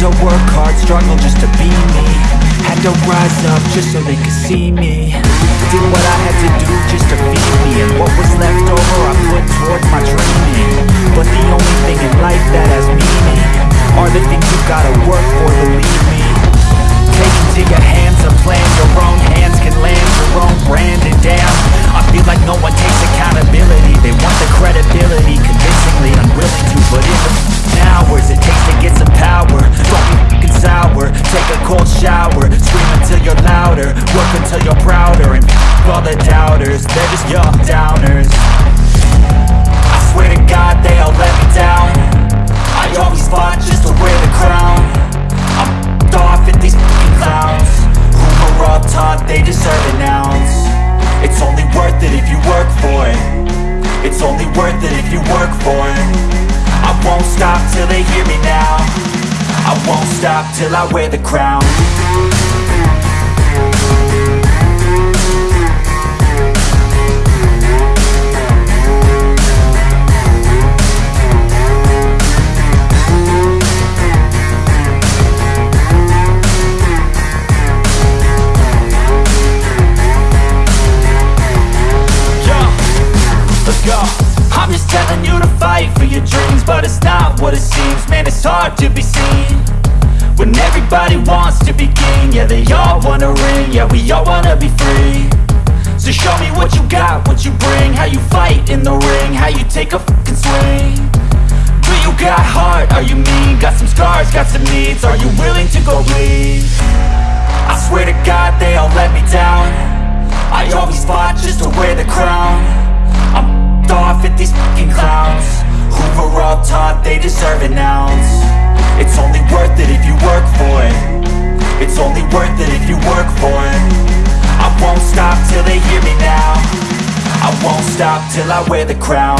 to work hard, struggle just to be me. Had to rise up just so they could see me. Did what I had to do just to feed me. And what was left over I put until you're prouder And f*** all the doubters. They're just your downers. I swear to God they all let me down. I always fought just to wear the crown. I'm f***ed off at these f***ing clowns. Who were up top, they deserve an ounce. It's only worth it if you work for it. It's only worth it if you work for it. I won't stop till they hear me now. I won't stop till I wear the crown hard to be seen When everybody wants to be king Yeah, they all wanna ring Yeah, we all wanna be free So show me what you got, what you bring How you fight in the ring How you take a fucking swing Do you got heart? Are you mean? Got some scars, got some needs Are you willing to go bleed? I swear to God they all let me down stop till I wear the crown